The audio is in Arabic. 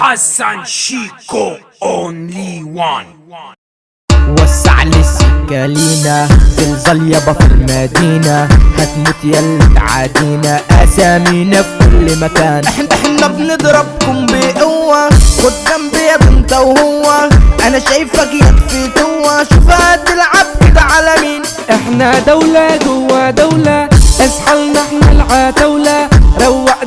حسن شيكو اونلي وان وسع لي السكة لينا زلزال يابا في المدينة. هتموت يلا تعادينا. اسامينا في كل مكان. إحنا إحنا بنضربكم بقوة. خد جنبي يا بنت وهو. أنا شايفك ياك في توة شوف هتلعب كده على مين. إحنا دولة جوا دولة. اسحلنا إحنا العتاولة. روق